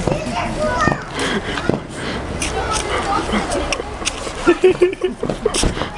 别再说！哈！